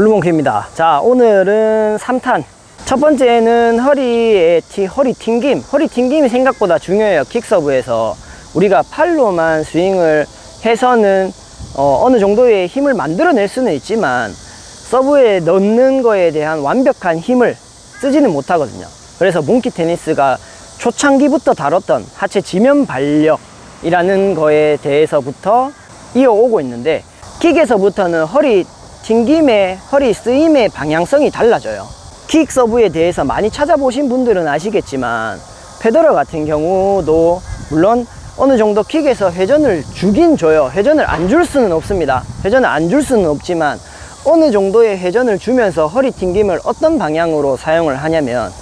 블루몽크입니다. 자 오늘은 3탄. 첫 번째는 허리의 티, 허리 튕김. 허리 튕김이 생각보다 중요해요 킥서브에서. 우리가 팔로만 스윙을 해서는 어, 어느 정도의 힘을 만들어낼 수는 있지만 서브에 넣는 거에 대한 완벽한 힘을 쓰지는 못하거든요. 그래서 몽키 테니스가 초창기부터 다뤘던 하체 지면 발력이라는 거에 대해서부터 이어오고 있는데 킥에서부터는 허리 튕김의 허리 쓰임의 방향성이 달라져요. 킥 서브에 대해서 많이 찾아보신 분들은 아시겠지만 페더러 같은 경우도 물론 어느 정도 킥에서 회전을 주긴 줘요 회전을 안 줄 수는 없습니다. 회전을 안 줄 수는 없지만 어느 정도의 회전을 주면서 허리 튕김을 어떤 방향으로 사용을 하냐면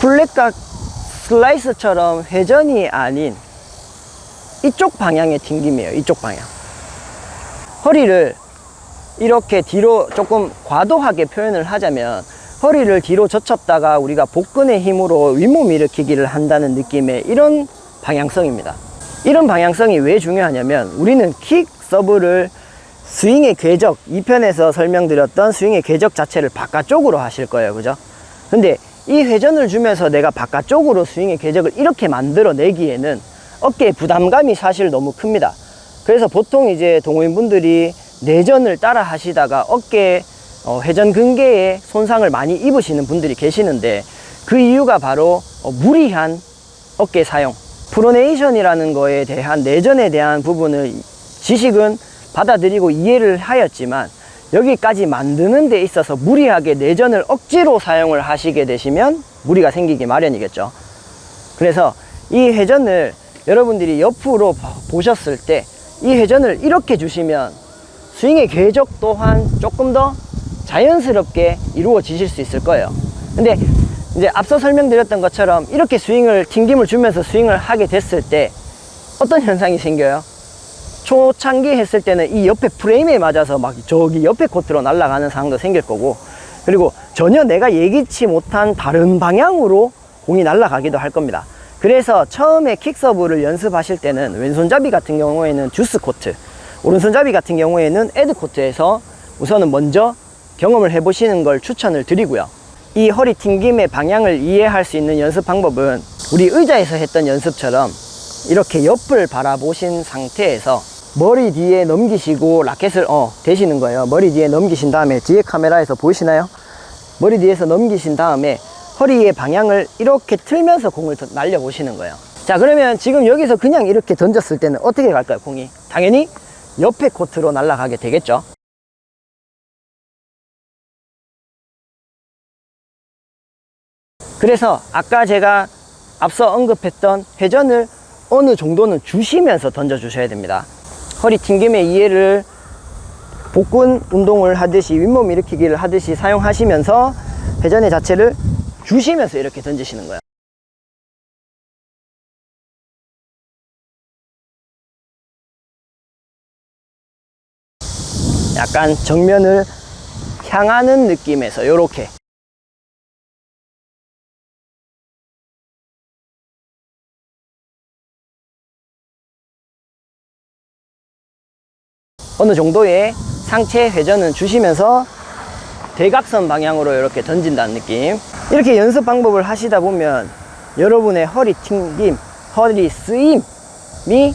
블랙각 슬라이스처럼 회전이 아닌 이쪽 방향의 튕김이에요 이쪽 방향. 허리를 이렇게 뒤로 조금 과도하게 표현을 하자면 허리를 뒤로 젖혔다가 우리가 복근의 힘으로 윗몸 일으키기를 한다는 느낌의 이런 방향성입니다. 이런 방향성이 왜 중요하냐면 우리는 킥 서브를 스윙의 궤적 2편에서 설명드렸던 스윙의 궤적 자체를 바깥쪽으로 하실 거예요. 그죠? 근데 이 회전을 주면서 내가 바깥쪽으로 스윙의 궤적을 이렇게 만들어 내기에는 어깨에 부담감이 사실 너무 큽니다. 그래서 보통 이제 동호인분들이 내전을 따라 하시다가 어깨 어, 회전 근개에 손상을 많이 입으시는 분들이 계시는데 그 이유가 바로 어, 무리한 어깨 사용. 프로네이션이라는 거에 대한 내전에 대한 부분을 지식은 받아들이고 이해를 하였지만 여기까지 만드는 데 있어서 무리하게 내전을 억지로 사용을 하시게 되시면 무리가 생기기 마련이겠죠. 그래서 이 회전을 여러분들이 옆으로 보셨을 때 이 회전을 이렇게 주시면 스윙의 궤적 또한 조금 더 자연스럽게 이루어지실 수 있을 거예요. 근데 이제 앞서 설명드렸던 것처럼 이렇게 스윙을 튕김을 주면서 스윙을 하게 됐을 때 어떤 현상이 생겨요? 초창기 했을 때는 이 옆에 프레임에 맞아서 막 저기 옆에 코트로 날아가는 상황도 생길 거고 그리고 전혀 내가 예기치 못한 다른 방향으로 공이 날아가기도 할 겁니다. 그래서 처음에 킥서브를 연습하실 때는 왼손잡이 같은 경우에는 듀스 코트 오른손잡이 같은 경우에는 ad 코트에서 우선은 먼저 경험을 해보시는 걸 추천을 드리고요. 이 허리 튕김의 방향을 이해할 수 있는 연습 방법은 우리 의자에서 했던 연습처럼 이렇게 옆을 바라보신 상태에서 머리 뒤에 넘기시고 라켓을 어 대시는 거예요. 머리 뒤에 넘기신 다음에 뒤에 카메라에서 보이시나요? 머리 뒤에서 넘기신 다음에 허리의 방향을 이렇게 틀면서 공을 날려 보시는 거예요. 자 그러면 지금 여기서 그냥 이렇게 던졌을 때는 어떻게 갈까요 공이? 당연히 옆에 코트로 날아가게 되겠죠. 그래서 아까 제가 앞서 언급했던 회전을 어느 정도는 주시면서 던져 주셔야 됩니다. 허리 튕김의 이해를 복근 운동을 하듯이 윗몸 일으키기를 하듯이 사용하시면서 회전의 자체를 주시면서 이렇게 던지시는 거예요 약간 정면을 향하는 느낌에서 이렇게. 어느 정도의 상체 회전은 주시면서 대각선 방향으로 이렇게 던진다는 느낌. 이렇게 연습 방법을 하시다 보면 여러분의 허리 튕김, 허리 쓰임이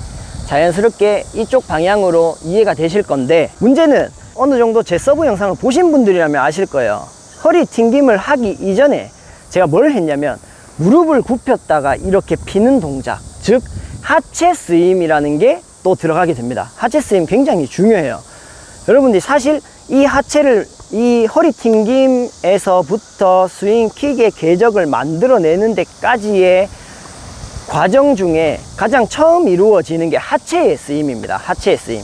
자연스럽게 이쪽 방향으로 이해가 되실 건데 문제는 어느 정도 제 서브 영상을 보신 분들이라면 아실 거예요. 허리 튕김을 하기 이전에 제가 뭘 했냐면 무릎을 굽혔다가 이렇게 피는 동작 즉 하체 쓰임이라는 게 또 들어가게 됩니다. 하체 쓰임 굉장히 중요해요. 여러분들이 사실 이 하체를 이 허리 튕김에서부터 스윙 킥의 궤적을 만들어내는 데까지의 과정 중에 가장 처음 이루어지는 게 하체의 쓰임입니다. 하체의 쓰임.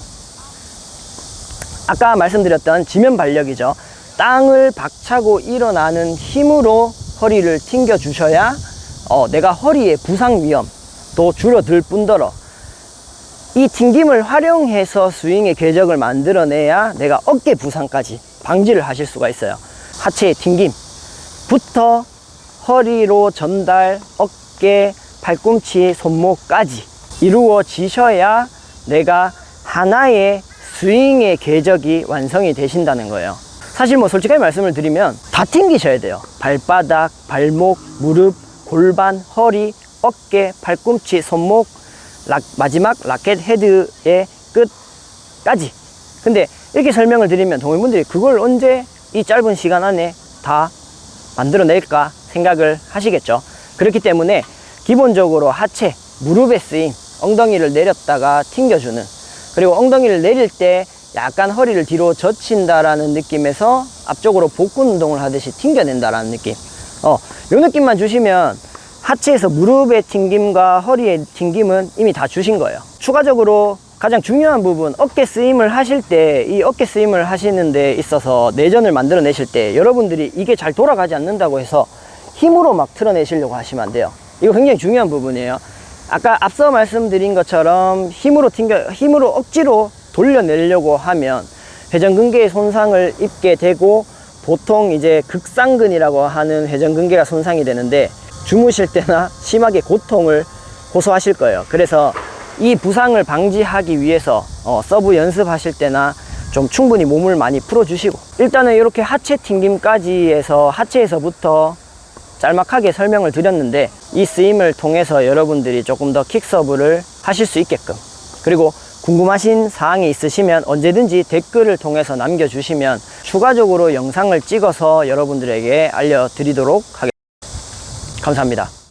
아까 말씀드렸던 지면 발력이죠. 땅을 박차고 일어나는 힘으로 허리를 튕겨 주셔야 어, 내가 허리의 부상 위험도 줄어들 뿐더러 이 튕김을 활용해서 스윙의 궤적을 만들어내야 내가 어깨 부상까지 방지를 하실 수가 있어요. 하체의 튕김부터 허리로 전달 어깨 팔꿈치 손목까지 이루어지셔야 내가 하나의 스윙의 궤적이 완성이 되신다는 거예요 사실 뭐 솔직하게 말씀을 드리면 다 튕기셔야 돼요. 발바닥, 발목, 무릎, 골반, 허리, 어깨, 팔꿈치, 손목, 락- 마지막 라켓 헤드의 끝까지. 근데 이렇게 설명을 드리면 동호인분들이 그걸 언제 이 짧은 시간 안에 다 만들어낼까 생각을 하시겠죠. 그렇기 때문에 기본적으로 하체, 무릎에 쓰인 엉덩이를 내렸다가 튕겨주는 그리고 엉덩이를 내릴 때 약간 허리를 뒤로 젖힌다라는 느낌에서 앞쪽으로 복근 운동을 하듯이 튕겨낸다라는 느낌. 어, 요 느낌만 주시면 하체에서 무릎의 튕김과 허리의 튕김은 이미 다 주신 거예요. 추가적으로 가장 중요한 부분 어깨 쓰임을 하실 때 이 어깨 쓰임을 하시는 데 있어서 내전을 만들어 내실 때 여러분들이 이게 잘 돌아가지 않는다고 해서 힘으로 막 틀어내시려고 하시면 안 돼요. 이거 굉장히 중요한 부분이에요. 아까 앞서 말씀드린 것처럼 힘으로 튕겨 힘으로 억지로 돌려내려고 하면 회전근개의 손상을 입게 되고 보통 이제 극상근이라고 하는 회전근개가 손상이 되는데 주무실 때나 심하게 고통을 호소하실 거예요. 그래서 이 부상을 방지하기 위해서 어, 서브 연습하실 때나 좀 충분히 몸을 많이 풀어주시고 일단은 이렇게 하체 튕김까지 해서 하체에서부터 짤막하게 설명을 드렸는데 이 쓰임을 통해서 여러분들이 조금 더 킥서브를 하실 수 있게끔 그리고 궁금하신 사항이 있으시면 언제든지 댓글을 통해서 남겨주시면 추가적으로 영상을 찍어서 여러분들에게 알려드리도록 하겠습니다. 감사합니다.